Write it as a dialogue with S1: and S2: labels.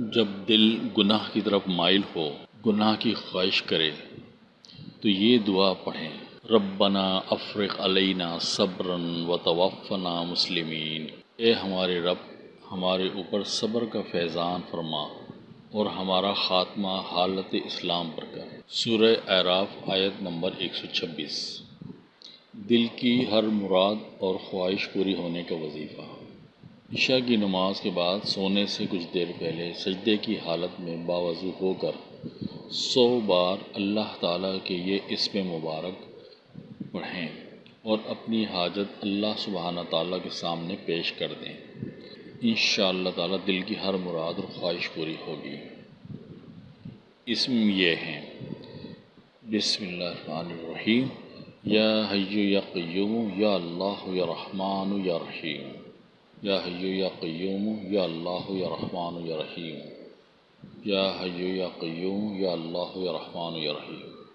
S1: جب دل گناہ کی طرف مائل ہو، گناہ کی خواہش کرے، تو یہ دعا پڑھیں۔ ربنا افرق علینا صبرا و توفنا مسلمین۔ اے ہمارے رب، ہمارے اوپر صبر کا فیضان فرما اور ہمارا خاتمہ حالت اسلام پر کر۔ سورہ اعراف آیت نمبر 126 دل کی ہر مراد اور خواہش پوری ہونے کا وظیفہ۔ عشاء کی نماز کے بعد سونے سے کچھ دیر پہلے سجدے کی حالت میں باوضو ہو کر سو بار اللہ تعالیٰ کے یہ اسم مبارک پڑھیں اور اپنی حاجت اللہ سبحانہ تعالیٰ کے سامنے پیش کر دیں۔ ان شاء اللہ تعالیٰ دل کی ہر مراد اور خواہش پوری ہوگی۔ اسم یہ ہیں۔ بسم اللہ الرحمن الرحیم۔ یا حیو یا قیوم، یا اللہ یا رحمان یا رحیم۔ یا حیو یا قیوم، یا اللہ یا رحمان یا رحیم. یا حیو یا قیوم، یا اللہ یا رحمان یا رحیم.